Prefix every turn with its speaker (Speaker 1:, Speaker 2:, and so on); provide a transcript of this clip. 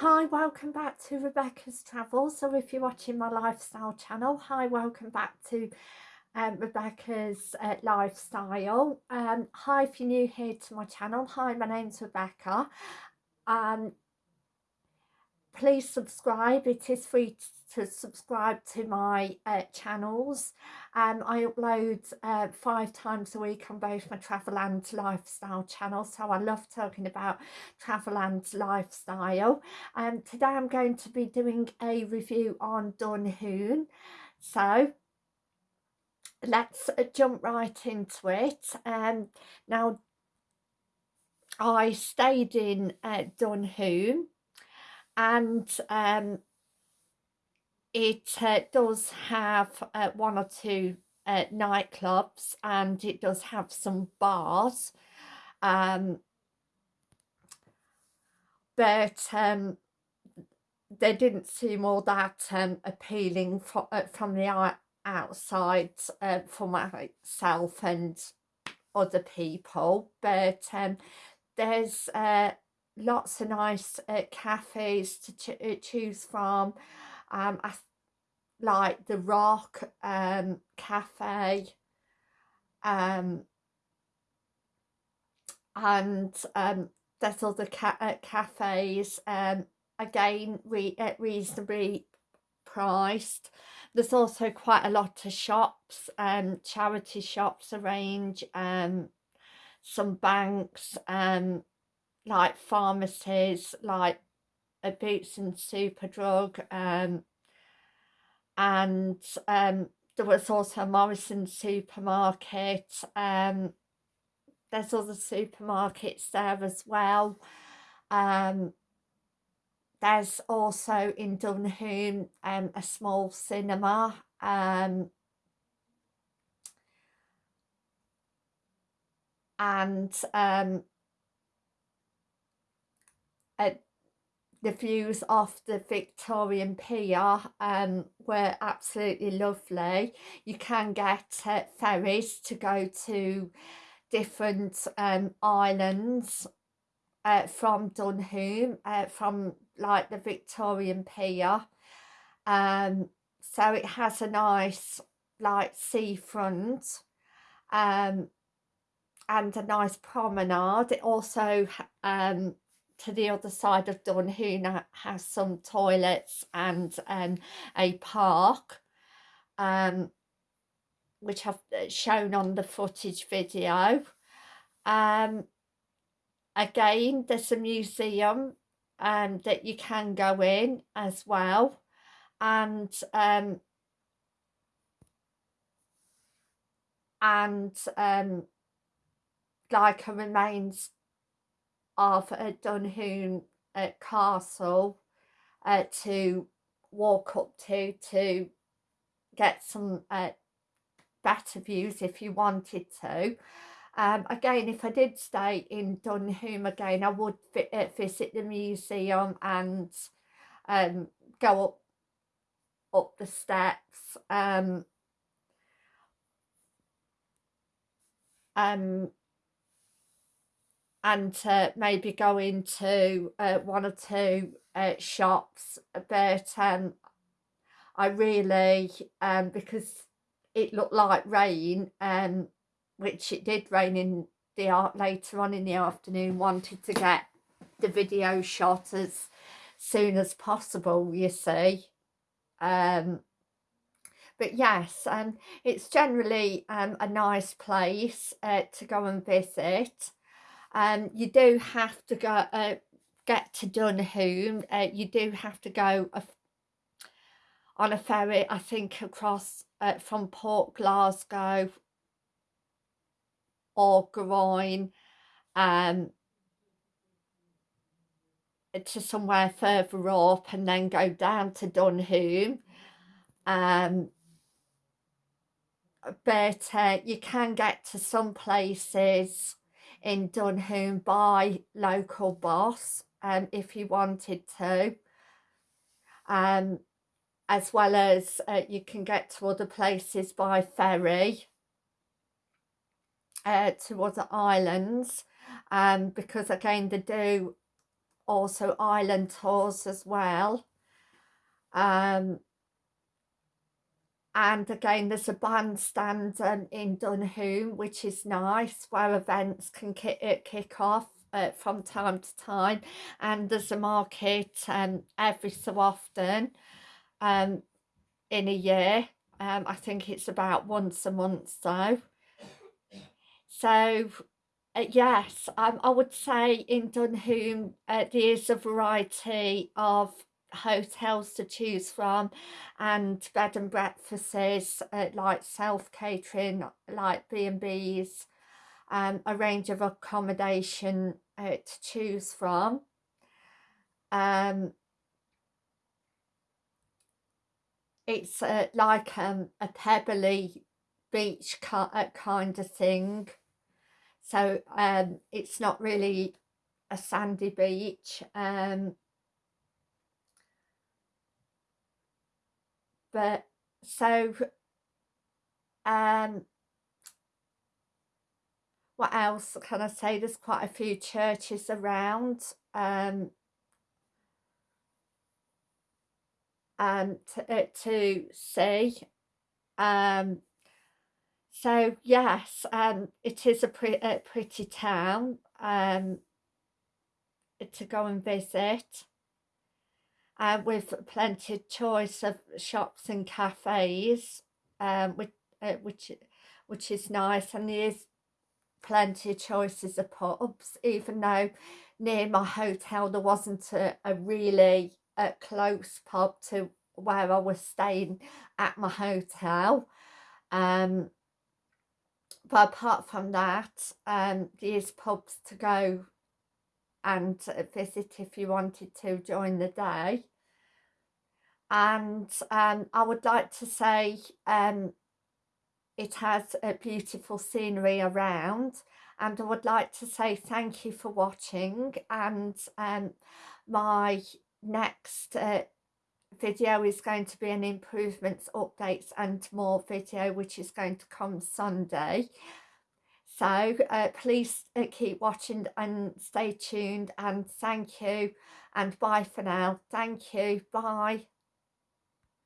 Speaker 1: Hi, welcome back to Rebecca's Travels. So if you're watching my lifestyle channel, hi, welcome back to um, Rebecca's uh, Lifestyle. Um, hi, if you're new here to my channel, hi, my name's Rebecca. Um, please subscribe, it is free to subscribe to my uh, channels. Um, I upload uh, five times a week on both my travel and lifestyle channel. So I love talking about travel and lifestyle. And um, today I'm going to be doing a review on Dunoon. So let's uh, jump right into it. Um, now I stayed in uh, Dunoon and um, it uh, does have uh, one or two uh, nightclubs and it does have some bars um, but um, they didn't seem all that um, appealing for, uh, from the outside uh, for myself and other people but um, there's uh, lots of nice cafes to ch choose from um, I like the Rock um, Cafe um, and um, there's other ca uh, cafes um, again re uh, reasonably priced. There's also quite a lot of shops um charity shops arrange um some banks um like pharmacies like a boots and superdrug um and um, there was also Morrison supermarket. Um, there's other supermarkets there as well. Um, there's also in Dunoon um, a small cinema. Um, and um, at the views off the Victorian Pier um, were absolutely lovely. You can get uh, ferries to go to different um, islands uh, from Dunoon, uh, from like the Victorian Pier. Um, so it has a nice like seafront um, and a nice promenade. It also um, to the other side of Dunoon has some toilets and um, a park um, which I've uh, shown on the footage video. Um, again, there's a museum um, that you can go in as well and um, and um, like a remains of uh, Dunoon Castle uh, to walk up to to get some uh, better views if you wanted to. Um, again, if I did stay in Dunoon again, I would uh, visit the museum and um, go up up the steps. Um, um, and maybe go into uh, one or two uh, shops but um, I really um, because it looked like rain um, which it did rain in the art later on in the afternoon wanted to get the video shot as soon as possible you see. Um, but yes um, it's generally um, a nice place uh, to go and visit um, you do have to go uh, get to Dunoon. Uh, you do have to go a, on a ferry, I think, across uh, from Port Glasgow or Groyne um, to somewhere further up and then go down to Dunoon. Um, but uh, you can get to some places in Dunoon by local boss um, if you wanted to. Um, as well as uh, you can get to other places by ferry uh, to other islands um, because again they do also island tours as well. Um, and again there's a bandstand um, in Dunoon which is nice where events can kick, uh, kick off uh, from time to time. And there's a market um, every so often um, in a year. Um, I think it's about once a month so. So uh, yes um, I would say in Dunoon uh, there's a variety of hotels to choose from and bed and breakfasts uh, like self-catering like B&Bs um, a range of accommodation uh, to choose from. Um, it's uh, like um, a pebbly beach uh, kind of thing. So um, it's not really a sandy beach um, but so um what else can I say? There's quite a few churches around um um to, uh, to see um so yes um it is a, pre a pretty town um to go and visit uh, with plenty of choice of shops and cafes, um, which, uh, which, which is nice. And there's plenty of choices of pubs, even though near my hotel there wasn't a, a really a close pub to where I was staying at my hotel. Um, but apart from that, um, there's pubs to go and visit if you wanted to during the day. And um, I would like to say um, it has a beautiful scenery around and I would like to say thank you for watching and um, my next uh, video is going to be an improvements updates and more video which is going to come Sunday so uh, please uh, keep watching and stay tuned and thank you and bye for now. Thank you. Bye.